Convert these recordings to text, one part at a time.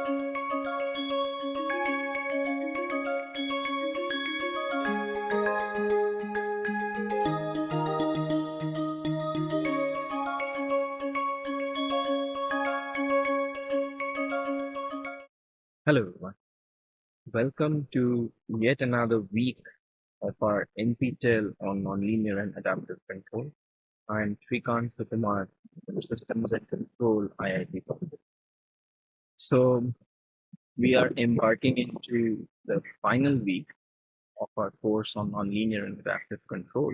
Hello everyone. Welcome to yet another week of our NPTEL on nonlinear and adaptive control. I'm Srikant Sukumar, Systems and Control IIT. So we are embarking into the final week of our course on nonlinear and adaptive control.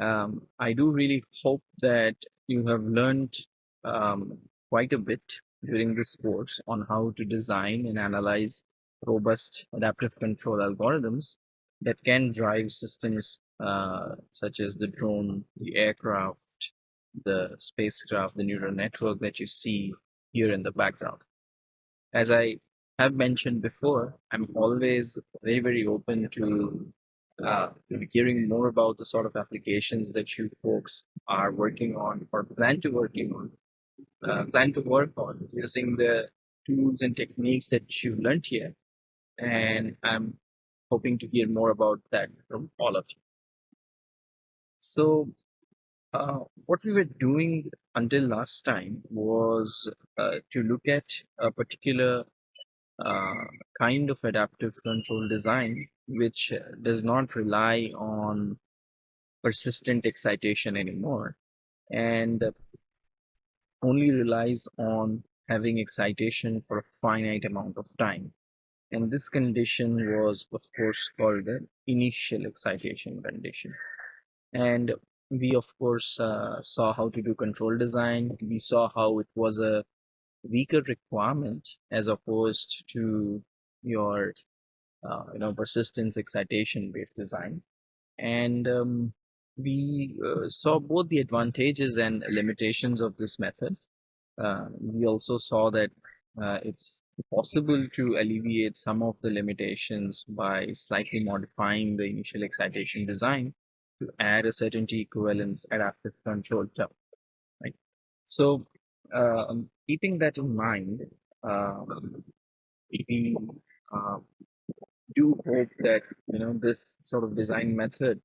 Um, I do really hope that you have learned um, quite a bit during this course on how to design and analyze robust adaptive control algorithms that can drive systems uh, such as the drone, the aircraft, the spacecraft, the neural network that you see here in the background. As I have mentioned before, I'm always very, very open to uh, hearing more about the sort of applications that you folks are working on or plan to working on uh, plan to work on using the tools and techniques that you learned here. And I'm hoping to hear more about that from all of you. So uh, what we were doing until last time was uh, to look at a particular uh, kind of adaptive control design which does not rely on persistent excitation anymore and only relies on having excitation for a finite amount of time. And this condition was, of course, called the initial excitation condition. And we, of course, uh, saw how to do control design. We saw how it was a weaker requirement as opposed to your, uh, you know, persistence excitation based design. And um, we uh, saw both the advantages and limitations of this method. Uh, we also saw that uh, it's possible to alleviate some of the limitations by slightly modifying the initial excitation design to add a certainty equivalence adaptive control term. Right. So, um, keeping that in mind, um, we uh, do hope that you know this sort of design method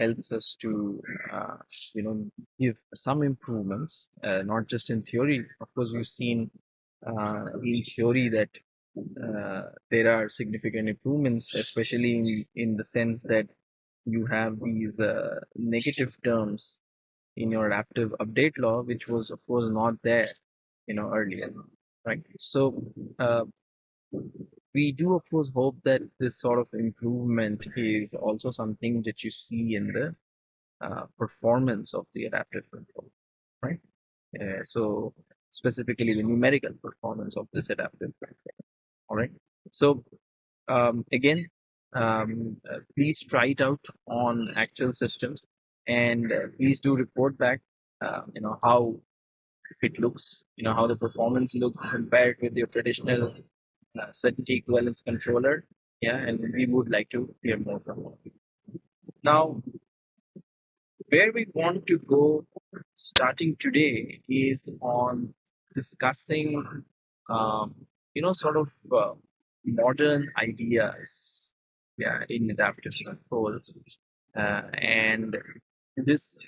helps us to uh, you know give some improvements uh, not just in theory of course we've seen uh, in theory that uh, there are significant improvements especially in, in the sense that you have these uh, negative terms in your adaptive update law which was of course not there you know earlier right? So uh, we do of course hope that this sort of improvement is also something that you see in the uh, performance of the adaptive control right? Uh, so specifically the numerical performance of this adaptive control all right? So um, again um, uh, please try it out on actual systems and uh, please do report back uh, you know how it looks you know how the performance look compared with your traditional uh, certainty equivalence controller. Yeah, and we would like to hear more from you. Now, where we want to go starting today is on discussing, um, you know, sort of uh, modern ideas, yeah, in adaptive control, uh, and this.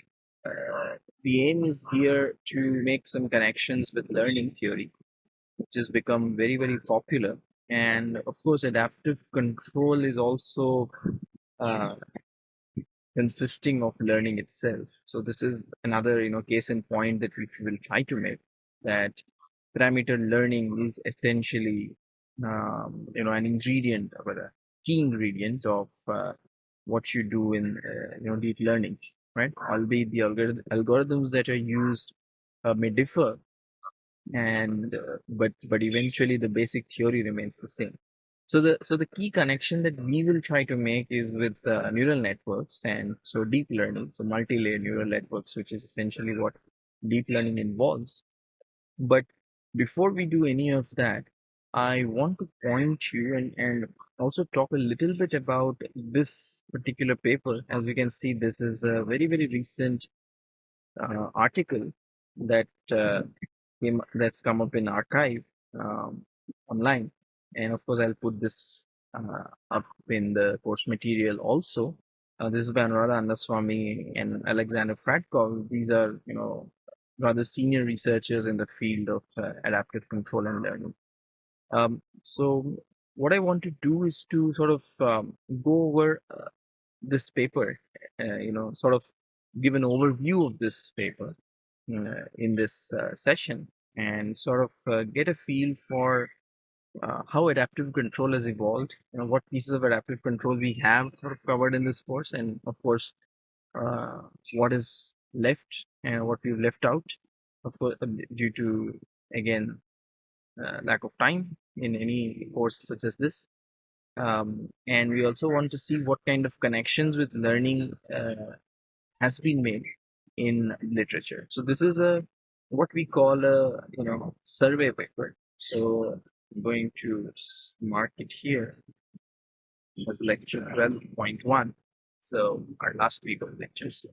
Uh, the aim is here to make some connections with learning theory which has become very very popular. And of course adaptive control is also uh, consisting of learning itself. So this is another you know case in point that we will try to make that parameter learning is essentially um, you know an ingredient or a key ingredient of uh, what you do in uh, you know deep learning right? Albeit the algorithms that are used uh, may differ and uh, but but eventually the basic theory remains the same. So the so the key connection that we will try to make is with uh, neural networks and so deep learning so multi-layer neural networks which is essentially what deep learning involves. But before we do any of that i want to point you and and also talk a little bit about this particular paper as we can see this is a very very recent uh, article that uh, came, that's come up in arXiv um, online. And of course, I'll put this uh, up in the course material also. Uh, this is by Anuradha Annaswamy and Alexander Fradkov. These are, you know, rather senior researchers in the field of uh, adaptive control and learning. Um, so what I want to do is to sort of um, go over uh, this paper, uh, you know, sort of give an overview of this paper uh, in this uh, session and sort of uh, get a feel for uh, how adaptive control has evolved, you know, what pieces of adaptive control we have sort of covered in this course, and of course, what is left and what we've left out, of course, due to again lack of time in any course such as this. Um, and we also want to see what kind of connections with learning uh, has been made in literature. So this is a what we call a you know survey paper. So I'm going to mark it here as lecture 12.1. So our last week of lectures.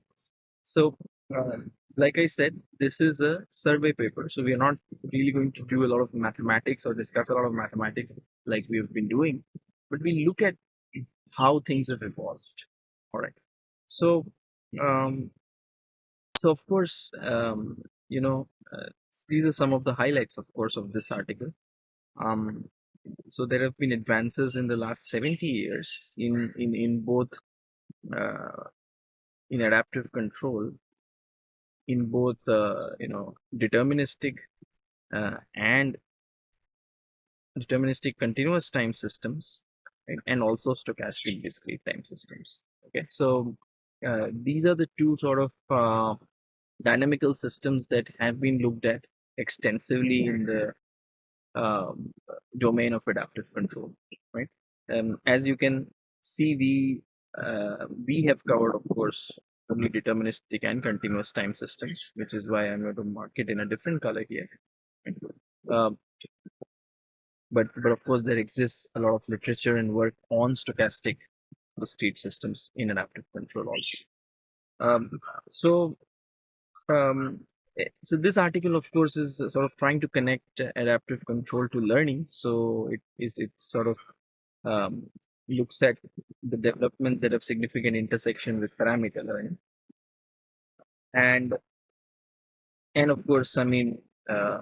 So uh, like I said, this is a survey paper. So we are not really going to do a lot of mathematics or discuss a lot of mathematics like we have been doing, but we look at how things have evolved. All right. So, um, so of course, um, you know, uh, these are some of the highlights, of course, of this article. Um, so there have been advances in the last 70 years in in in both uh, in adaptive control in both uh, you know deterministic uh, and deterministic continuous time systems right, and also stochastic discrete time systems. Okay so uh, these are the two sort of uh, dynamical systems that have been looked at extensively in the um, domain of adaptive control right? Um, as you can see we uh, we have covered of course only deterministic and continuous time systems which is why i'm going to mark it in a different color here. Um, but but of course there exists a lot of literature and work on stochastic discrete systems in adaptive control also. Um, so um, eh, so this article of course is sort of trying to connect adaptive control to learning. So it is it sort of um, looks at the developments that have significant intersection with parameter learning. And and of course i mean uh,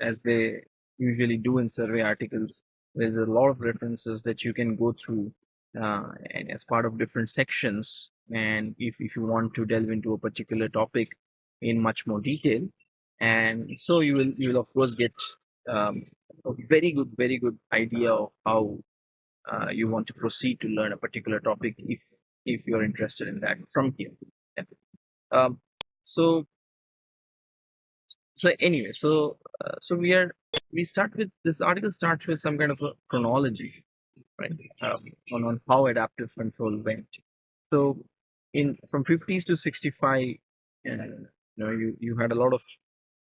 as they usually do in survey articles there's a lot of references that you can go through uh, and as part of different sections. And if, if you want to delve into a particular topic in much more detail. And so you will you will of course get um, a very good very good idea of how uh, you want to proceed to learn a particular topic if if you're interested in that from here. Yeah. um, so so anyway so uh, so we are we start with this article starts with some kind of a chronology right? Um, on, on how adaptive control went. So in from 50s to 65 uh, you know you you had a lot of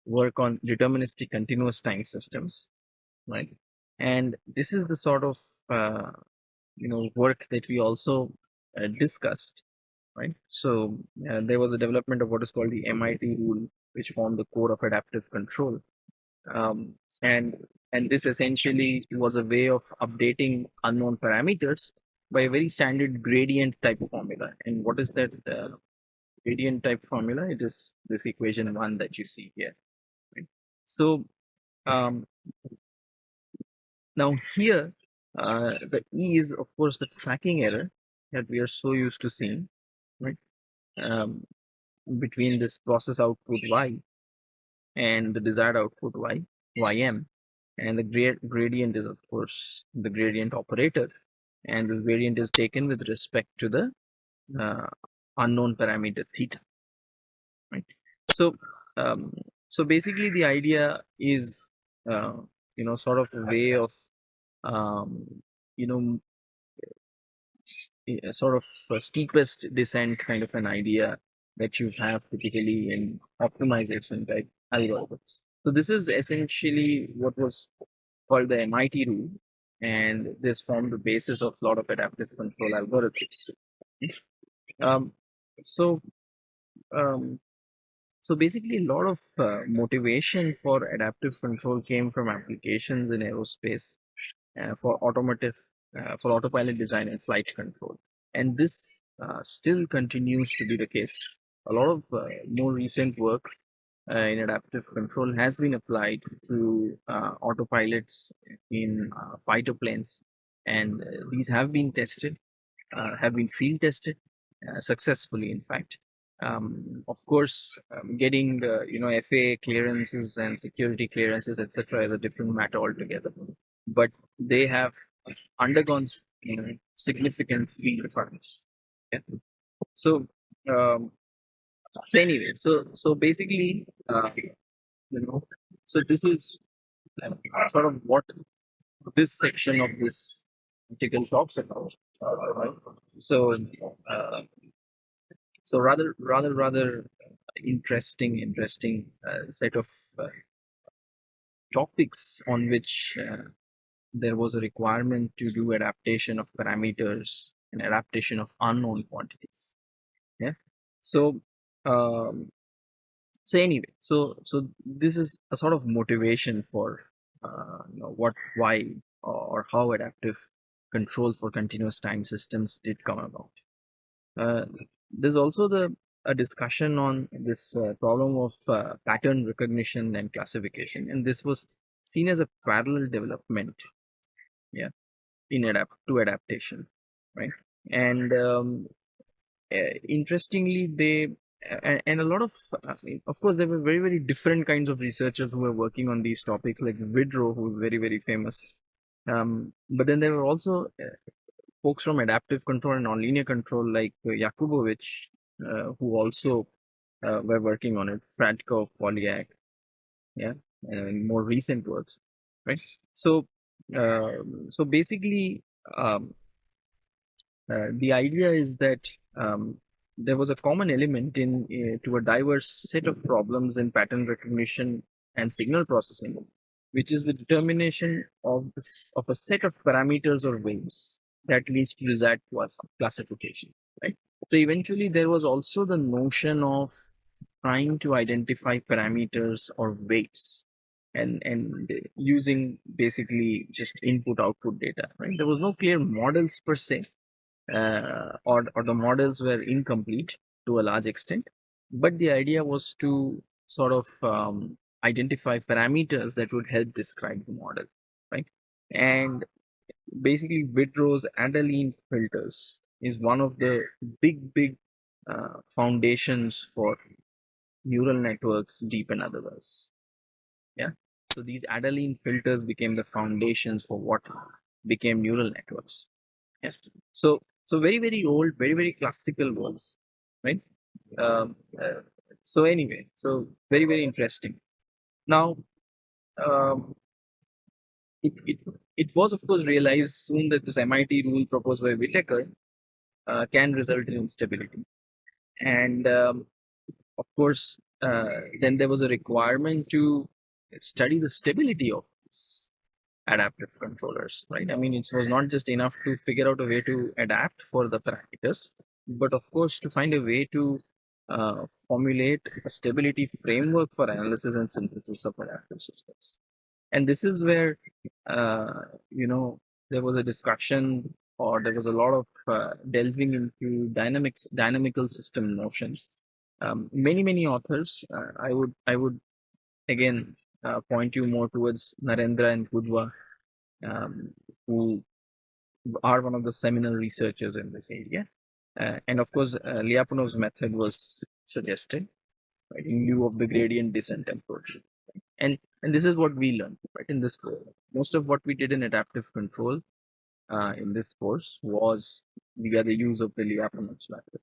work on deterministic continuous time systems right and this is the sort of uh, you know work that we also uh, discussed right? So uh, there was a development of what is called the mit rule which formed the core of adaptive control. Um, and and this essentially was a way of updating unknown parameters by a very standard gradient type formula. And what is that uh, gradient type formula? It is this equation one that you see here right? so um, now here uh, the e is of course the tracking error that we are so used to seeing right? Um, between this process output y and the desired output y ym. And the grad gradient is of course the gradient operator. And this gradient is taken with respect to the uh, unknown parameter theta right? So um, so basically the idea is uh, you know sort of a way of um, you know sort of steepest descent kind of an idea that you have typically in optimization type algorithms so this is essentially what was called the MIT rule, and this formed the basis of a lot of adaptive control algorithms. Um, so, um, so basically, a lot of uh, motivation for adaptive control came from applications in aerospace uh, for automotive, uh, for autopilot design and flight control. And this uh, still continues to be the case. A lot of uh, more recent work uh, in adaptive control has been applied to autopilots in fighter planes, and these have been tested, have been field tested successfully, in fact. Um, of course, um, getting the you know FAA clearances and security clearances, etc., is a different matter altogether. But they have undergone you know, significant field trials. Yeah. So, um, so anyway, so so basically, uh, you know, so this is uh, sort of what this section of this article talks about. Right? So, uh, so rather, rather, rather interesting, interesting uh, set of uh, topics on which uh, there was a requirement to do adaptation of parameters and adaptation of unknown quantities. Yeah. So, um, so anyway, so so this is a sort of motivation for uh, you know what, why, or how adaptive control for continuous time systems did come about. Uh, there's also the a discussion on this uh, problem of uh, pattern recognition and classification, and this was seen as a parallel development yeah in adapt to adaptation right? And um, uh, interestingly they and, a lot of uh, of course there were very very different kinds of researchers who were working on these topics like Widrow who is very very famous um, but then there were also uh, folks from adaptive control and nonlinear control like uh, Yakubovich uh, who also uh, were working on it Fradkov Polyak yeah and more recent works right? So um, so basically, um, uh, the idea is that um, there was a common element in uh, to a diverse set of problems in pattern recognition and signal processing, which is the determination of this, of a set of parameters or weights that leads to desired classification. Right. So eventually, there was also the notion of trying to identify parameters or weights and and using basically just input output data right there was no clear models per se uh, or or the models were incomplete to a large extent but the idea was to sort of um, identify parameters that would help describe the model right and basically Widrow's Adaline filters is one of the big big uh, foundations for neural networks deep and otherwise yeah so these Adaline filters became the foundations for what became neural networks. Yeah. So so very very old, very very classical words, right? Um, uh, so anyway, so very very interesting. Now, um, it, it it was of course realized soon that this MIT rule proposed by Whitaker uh, can result in instability, and um, of course uh, then there was a requirement to study the stability of these adaptive controllers, right? I mean, it was not just enough to figure out a way to adapt for the parameters, but of course to find a way to uh, formulate a stability framework for analysis and synthesis of adaptive systems. And this is where, uh, you know, there was a discussion or there was a lot of uh, delving into dynamics, dynamical system notions. Um, many, many authors, uh, I would, I would again uh, point you more towards Narendra and Kudva, um, who are one of the seminal researchers in this area. Uh, and of course, uh, Lyapunov's method was suggested right, in lieu of the gradient descent approach. And and this is what we learned right in this course. Most of what we did in adaptive control uh, in this course was via the use of the Lyapunov's method,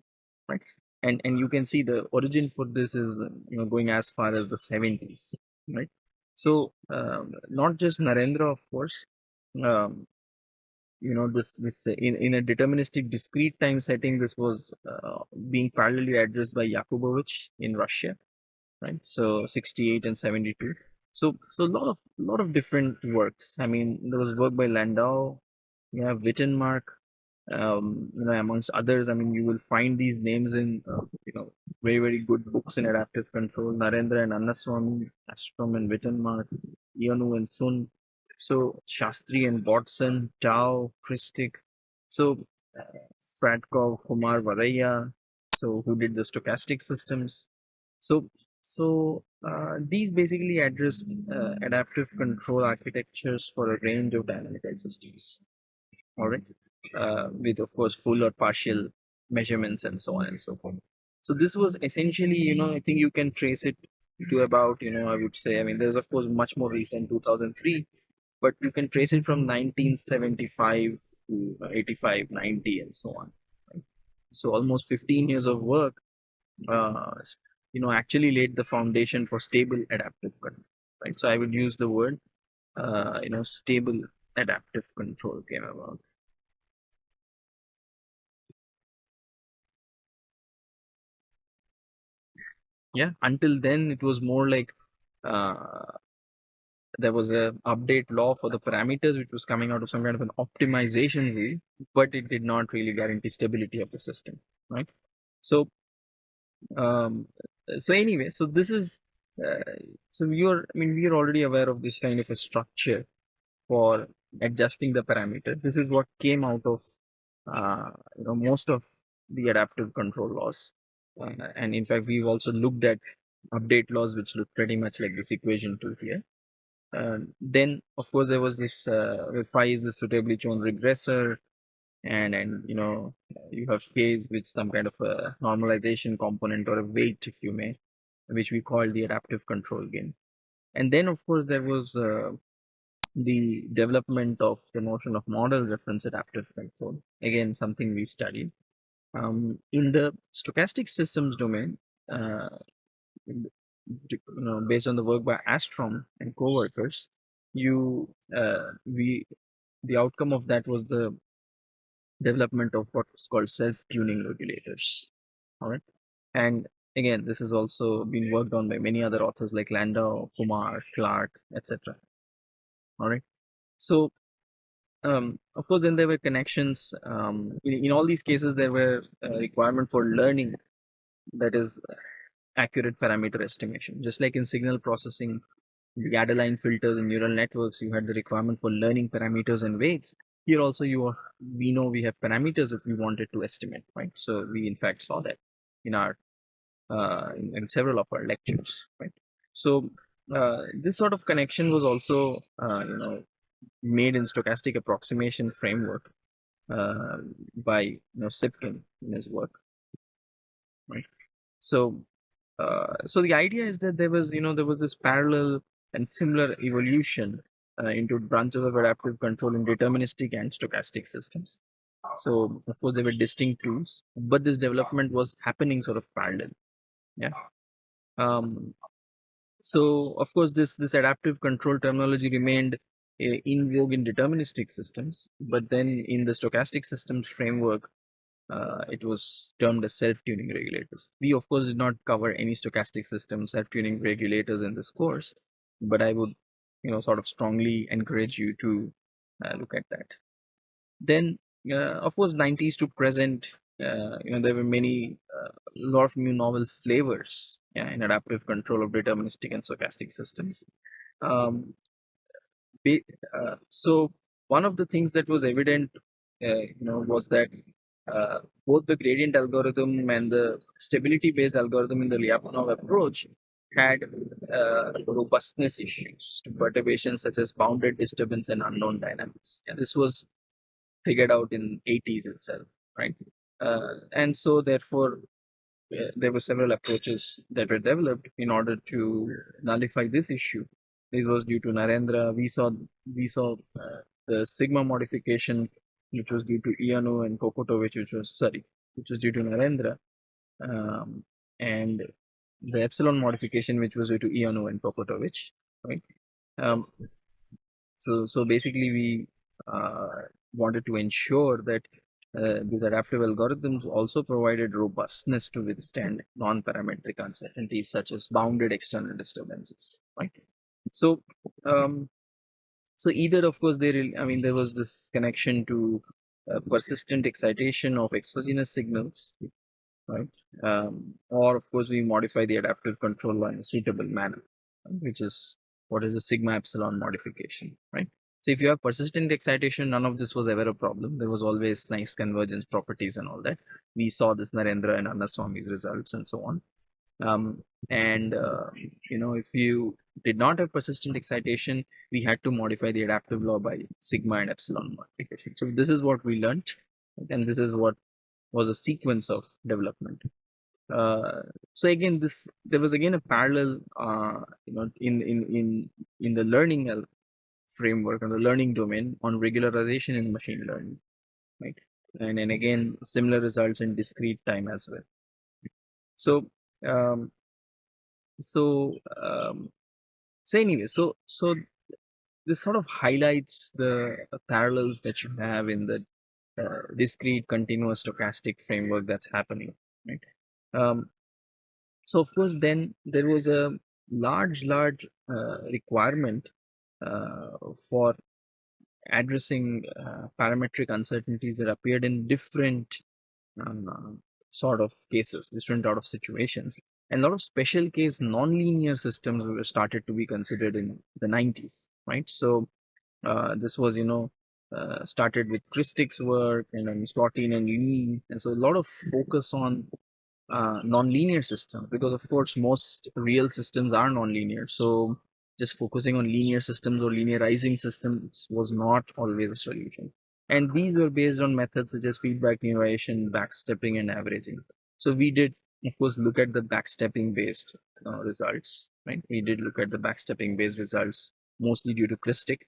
right? And and you can see the origin for this is you know going as far as the 70s, right? So um, not just Narendra, of course. Um, you know this this in, in a deterministic discrete time setting this was uh, being parallelly addressed by yakubovich in russia right so 68 and 72 so so a lot of lot of different works i mean there was work by landau you have wittenmark um, you know, amongst others. I mean, you will find these names in, uh, you know, very, very good books in adaptive control. Narendra and Annaswamy, Astrom and Wittenmark, Ioannou and Sun. So Sastry and Bodson, Tao, Krstic. So uh, Fradkov, Kumar Varaiya, so who did the stochastic systems. So so uh, these basically addressed uh, adaptive control architectures for a range of dynamical systems. All right, uh, with of course full or partial measurements and so on and so forth. So this was essentially, you know, I think you can trace it to about, you know, I would say, I mean, there's of course much more recent 2003, but you can trace it from 1975 to 85, 90, and so on. So almost 15 years of work uh, you know actually laid the foundation for stable adaptive control right? So i would use the word uh, you know stable adaptive control came about. Yeah until then it was more like uh, there was a update law for the parameters which was coming out of some kind of an optimization rule but it did not really guarantee stability of the system right? So um, so anyway so this is uh, so you're i mean we're already aware of this kind of a structure for adjusting the parameter. This is what came out of uh, you know most of the adaptive control laws. Uh, and in fact we've also looked at update laws which look pretty much like this equation two here. Uh, then of course there was this uh, phi is the suitably chosen regressor and and you know you have phase with some kind of a normalization component or a weight if you may which we call the adaptive control gain and then of course there was uh, the development of the notion of model reference adaptive control. Again something we studied. Um, in the stochastic systems domain uh, you know, based on the work by Astrom and co-workers you uh, we the outcome of that was the development of what's called self-tuning regulators. All right. And again, this has also been worked on by many other authors like Landau, Kumar, Clark, etc. All right. So, um, of course, then there were connections. Um, in, in all these cases, there were requirement for learning that is accurate parameter estimation. Just like in signal processing, the Adaline filters and neural networks, you had the requirement for learning parameters and weights here also you are we know we have parameters if we wanted to estimate right? So we in fact saw that in our uh, in, in several of our lectures right? So uh, this sort of connection was also uh, you know made in stochastic approximation framework uh, by you know Tsypkin in his work right? So uh, so the idea is that there was you know there was this parallel and similar evolution uh, into branches of adaptive control in deterministic and stochastic systems. So of course they were distinct tools, but this development was happening sort of parallel. Yeah. Um, so of course this this adaptive control terminology remained uh, in vogue in deterministic systems, but then in the stochastic systems framework, uh, it was termed as self-tuning regulators. We of course did not cover any stochastic system self-tuning regulators in this course, but I would you know sort of strongly encourage you to uh, look at that. Then uh, of course 90s to present uh, you know there were many uh, lot of new novel flavors yeah, in adaptive control of deterministic and stochastic systems. Um, be, uh, so one of the things that was evident uh, you know was that both the gradient algorithm and the stability based algorithm in the Lyapunov approach had uh, robustness issues to perturbations such as bounded disturbance and unknown dynamics. And this was figured out in 80s itself, right? Uh, and so therefore, uh, there were several approaches that were developed in order to nullify this issue. This was due to Narendra. We saw we saw uh, the sigma modification, which was due to Ioannou and Kokotovic, which was sorry, which was due to Narendra, um, and the epsilon modification, which was due to Ioannou and Kokotovic, right? Um, so, so basically, we uh, wanted to ensure that uh, these adaptive algorithms also provided robustness to withstand non-parametric uncertainties such as bounded external disturbances, right? So, um, so either of course there, I mean, there was this connection to uh, persistent excitation of exogenous signals, right? Um, or of course, we modify the adaptive control law in a suitable manner, which is what is the sigma epsilon modification, right? So if you have persistent excitation, none of this was ever a problem. There was always nice convergence properties and all that. We saw this Narendra and Annaswamy's results and so on. Um, and uh, you know, if you did not have persistent excitation, we had to modify the adaptive law by sigma and epsilon modification. So this is what we learned, and this is what was a sequence of development. Uh, so again, this there was again a parallel, uh, you know, in in in in the learning framework and the learning domain on regularization in machine learning, right? And then again, similar results in discrete time as well. So, um, so, um, so anyway, so so this sort of highlights the parallels that you have in the uh, discrete continuous stochastic framework that's happening, right? Um, so of course, then there was a large, large uh, requirement uh, for addressing uh, parametric uncertainties that appeared in different uh, sort of cases, different sort of situations. And a lot of special case nonlinear systems were started to be considered in the 90s, right? So this was, you know, uh, started with Krstic's work and then and Li. And so a lot of focus on uh, nonlinear systems because, of course, most real systems are nonlinear. So just focusing on linear systems or linearizing systems was not always a solution. And these were based on methods such as feedback linearization, backstepping, and averaging. So we did, of course, look at the backstepping based uh, results, right? We did look at the backstepping based results mostly due to Krstic,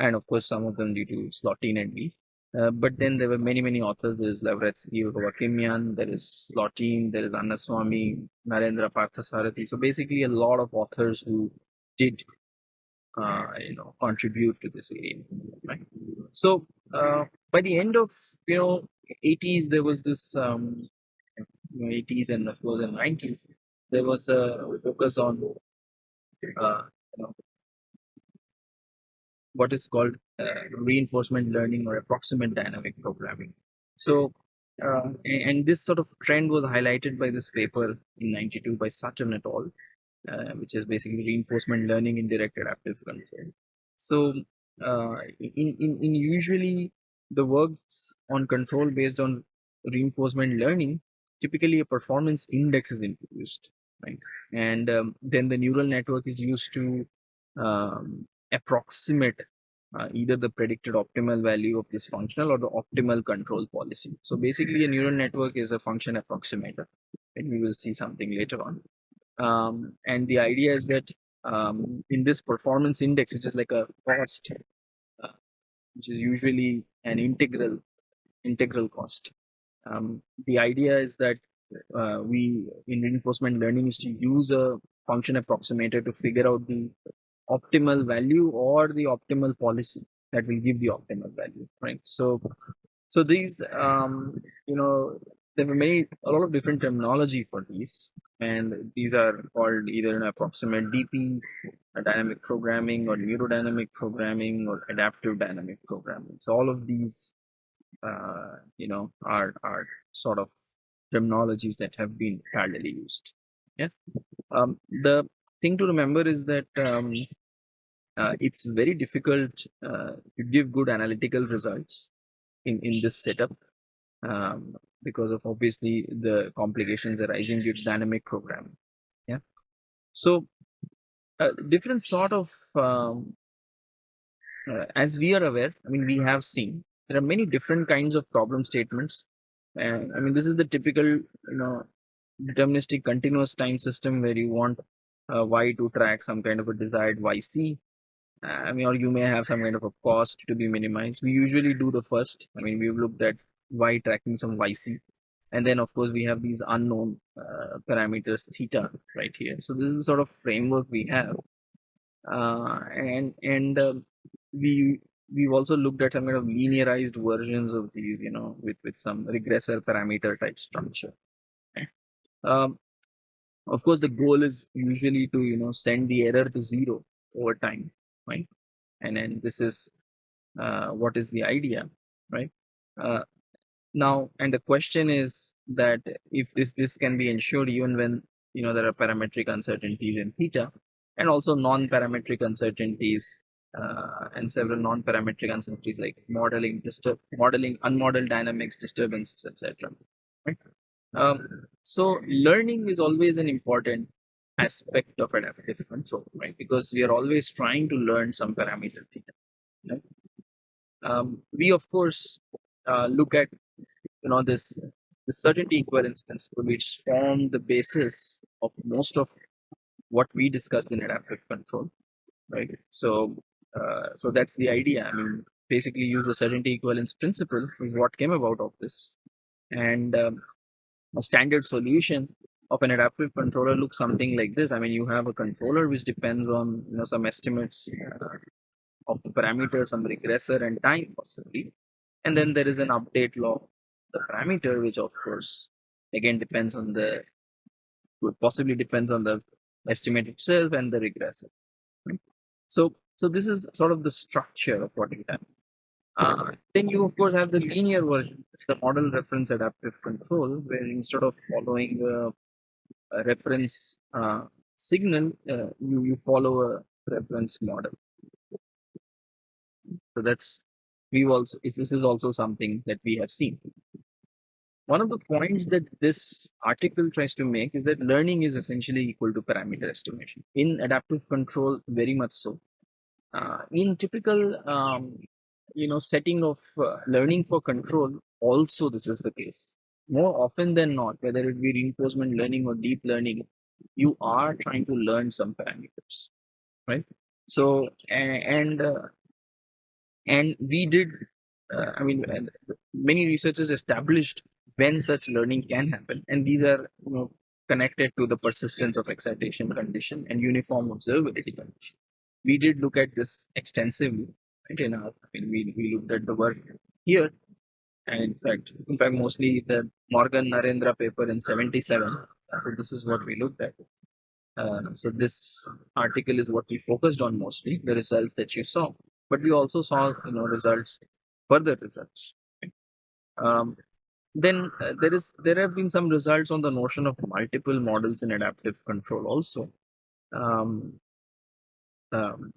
and of course, some of them due to Slotine and Li. Uh, but then there were many, many authors. There is Lavretsky, Vakimian, there is Slotine, there is Annaswamy, Narendra Parthasarathy. So basically, a lot of authors who did uh, you know contribute to this area right so uh, by the end of you know 80s there was this um, 80s and of course in 90s there was a focus on uh, you know, what is called uh, reinforcement learning or approximate dynamic programming so uh, and this sort of trend was highlighted by this paper in 92 by Sutton et al uh, which is basically reinforcement learning in direct adaptive control. So uh, in, in, in usually the works on control based on reinforcement learning, typically a performance index is introduced, right? And um, then the neural network is used to um, approximate uh, either the predicted optimal value of this functional or the optimal control policy. So basically a neural network is a function approximator and we will see something later on. Um, and the idea is that um, in this performance index, which is like a cost, uh, which is usually an integral integral cost. Um, the idea is that uh, we in reinforcement learning is to use a function approximator to figure out the optimal value or the optimal policy that will give the optimal value, right? So, so these, um, you know, there were many a lot of different terminology for these and these are called either an approximate dp dynamic programming or neurodynamic programming or adaptive dynamic programming. So all of these uh, you know are are sort of terminologies that have been parallelly used. Yeah. Um, the thing to remember is that um, uh, it's very difficult uh, to give good analytical results in in this setup um, because of obviously the complications arising due to dynamic programming. Yeah. So uh, different sort of, um, uh, as we are aware, I mean, we have seen there are many different kinds of problem statements. I mean, this is the typical, you know, deterministic continuous time system where you want uh, y to track some kind of a desired yc. I mean, or you may have some kind of a cost to be minimized. We usually do the first. I mean, we've looked at y tracking some yc and then of course we have these unknown uh, parameters theta right here. So this is the sort of framework we have. Uh, and and uh, we we've also looked at some kind of linearized versions of these you know with with some regressor parameter type structure. Um, of course the goal is usually to you know send the error to zero over time and then this is uh, what is the idea right Uh, now, and the question is that if this this can be ensured even when you know there are parametric uncertainties in theta, and also non-parametric uncertainties uh, and several non-parametric uncertainties like modeling, disturb, modeling, unmodeled dynamics, disturbances, etc. Right. Um, so learning is always an important aspect of adaptive control, right? Because we are always trying to learn some parameter theta. Right? Um, we of course uh, look at you know this the certainty equivalence principle, which form the basis of most of what we discussed in adaptive control, right? So, uh, so that's the idea. I mean, basically, use the certainty equivalence principle is what came about of this, and um, a standard solution of an adaptive controller looks something like this. I mean, you have a controller which depends on you know some estimates uh, of the parameters, some regressor, and time possibly, and then there is an update law the parameter, which of course again depends on the possibly depends on the estimate itself and the regressor. Right? So, so this is sort of the structure of what you have. Uh, then you of course have the linear version, it's the model reference adaptive control, where instead of following a, a reference uh, signal, uh, you you follow a reference model. So that's we've also this is also something that we have seen. One of the points that this article tries to make is that learning is essentially equal to parameter estimation. In adaptive control, very much so. Uh, in typical, um, you know, setting of uh, learning for control, also this is the case. More often than not, whether it be reinforcement learning or deep learning, you are trying to learn some parameters, right? So, and uh, and we did uh, I mean, many researchers established when such learning can happen. And these are you know, connected to the persistence of excitation condition and uniform observability condition. We did look at this extensively right, in our, I mean, we, we looked at the work here. And in fact, in fact, mostly the Morgan Narendra paper in 77. So this is what we looked at. Uh, so this article is what we focused on mostly, the results that you saw. But we also saw, you know, results, further results. Um, then uh, there is there have been some results on the notion of multiple models in adaptive control also um, um,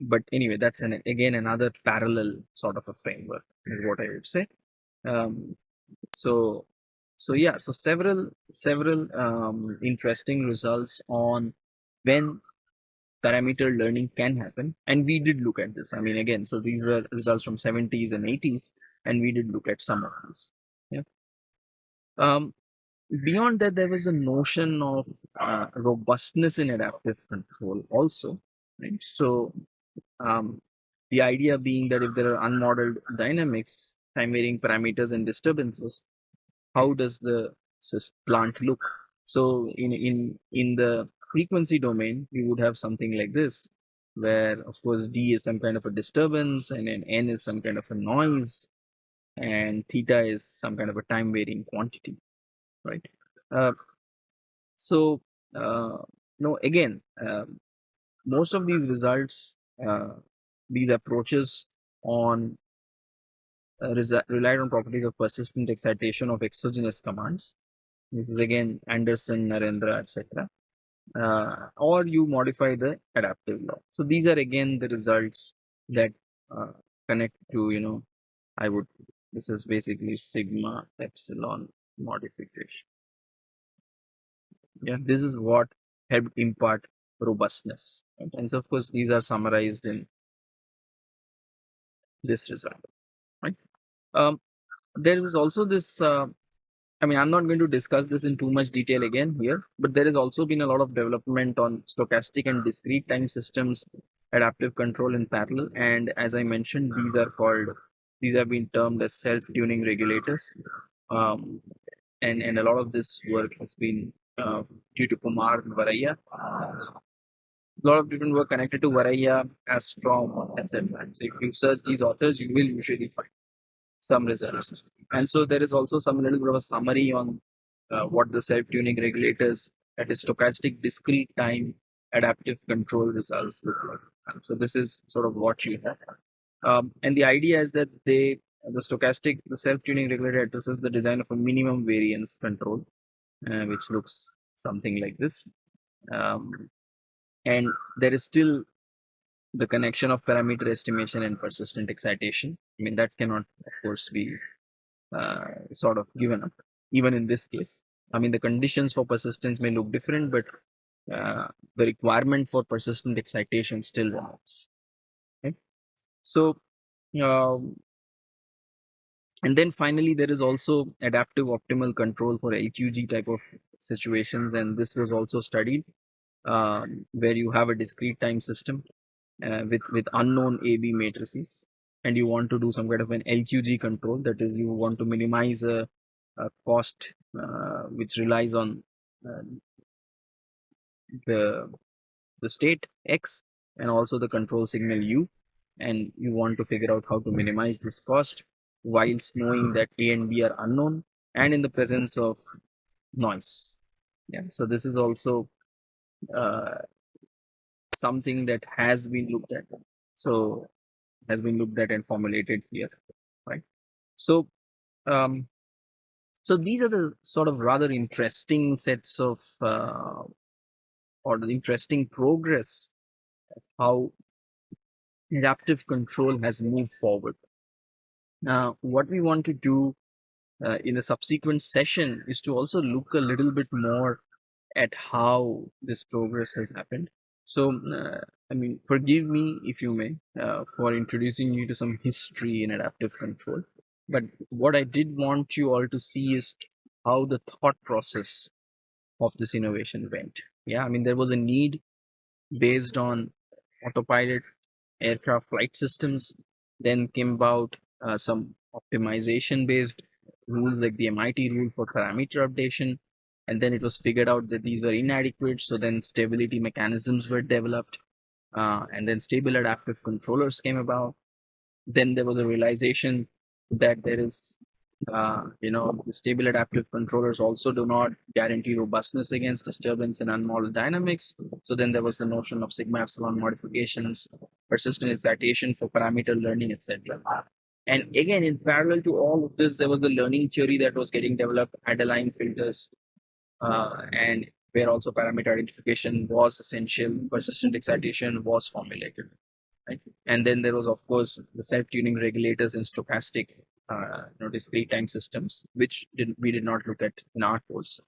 but anyway that's an again another parallel sort of a framework is what i would say um, so so yeah so several several um, interesting results on when parameter learning can happen and we did look at this i mean again so these were results from 70s and 80s and we did look at some of these yeah. Um, beyond that, there was a notion of uh, robustness in adaptive control also. Right? So um, the idea being that if there are unmodeled dynamics, time varying parameters and disturbances, how does the plant look? So in in in the frequency domain, we would have something like this, where of course d is some kind of a disturbance and then n is some kind of a noise and theta is some kind of a time varying quantity right uh, so uh, no again uh, most of these results uh, these approaches on relied on properties of persistent excitation of exogenous commands this is again anderson narendra etc uh, or you modify the adaptive law so these are again the results that connect to you know i would this is basically sigma epsilon modification. Yeah, this is what helped impart robustness. Right? And so of course, these are summarized in this result. Um, there is also this. Uh, I mean, I'm not going to discuss this in too much detail again here, but there has also been a lot of development on stochastic and discrete time systems, adaptive control in parallel. And as I mentioned, these are called these have been termed as self-tuning regulators. Um, and, and a lot of this work has been uh, due to Kumar and Varaiya. a lot of different work connected to Varaiya, Astrom, etc. So if you search these authors, you will usually find some results. And so there is also some little bit of a summary on uh, what the self-tuning regulators, that is stochastic discrete time adaptive control results. So this is sort of what you have. Um, and the idea is that they the stochastic, the self-tuning regulator addresses the design of a minimum variance control, uh, which looks something like this. Um, and there is still the connection of parameter estimation and persistent excitation. I mean, that cannot, of course, be uh, sort of given up, even in this case. I mean, the conditions for persistence may look different, but uh, the requirement for persistent excitation still remains. Okay? So, um, and then finally, there is also adaptive optimal control for LQG type of situations, and this was also studied um, where you have a discrete time system uh, with with unknown AB matrices, and you want to do some kind of an LQG control. That is, you want to minimize a, a cost uh, which relies on uh, the the state x and also the control signal u, and you want to figure out how to minimize this cost whilst knowing that a and b are unknown and in the presence of noise. Yeah, so this is also uh, something that has been looked at. So has been looked at and formulated here, right? So, um, so these are the sort of rather interesting sets of uh, or the interesting progress of how adaptive control has moved forward. Now, what we want to do uh, in a subsequent session is to also look a little bit more at how this progress has happened. So, uh, I mean, forgive me if you may uh, for introducing you to some history in adaptive control. But what I did want you all to see is how the thought process of this innovation went. Yeah, I mean, there was a need based on autopilot aircraft flight systems. Then came about uh, some optimization based rules like the MIT rule for parameter updation and then it was figured out that these were inadequate so then stability mechanisms were developed uh, and then stable adaptive controllers came about. Then there was a realization that there is uh, you know the stable adaptive controllers also do not guarantee robustness against disturbance and unmodeled dynamics. So then there was the notion of sigma epsilon modifications persistent excitation for parameter learning etc and again in parallel to all of this there was the learning theory that was getting developed Adaline filters and where also parameter identification was essential, persistent excitation was formulated. Right? And then there was, of course, the self-tuning regulators in stochastic uh, you know, discrete time systems, which did, we did not look at in our course.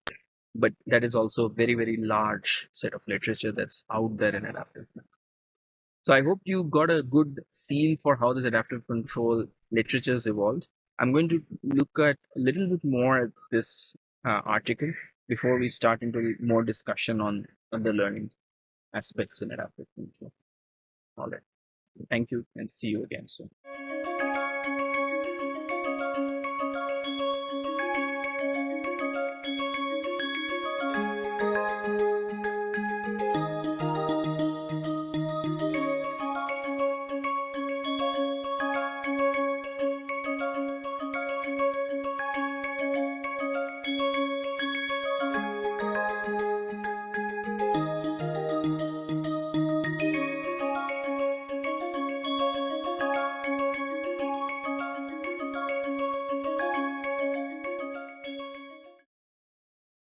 But that is also a very, very large set of literature that's out there in adaptive. So I hope you got a good feel for how this adaptive control literature has evolved. I'm going to look at a little bit more at this uh, article before we start into more discussion on, on the learning aspects in adaptive control. All right. Thank you and see you again soon.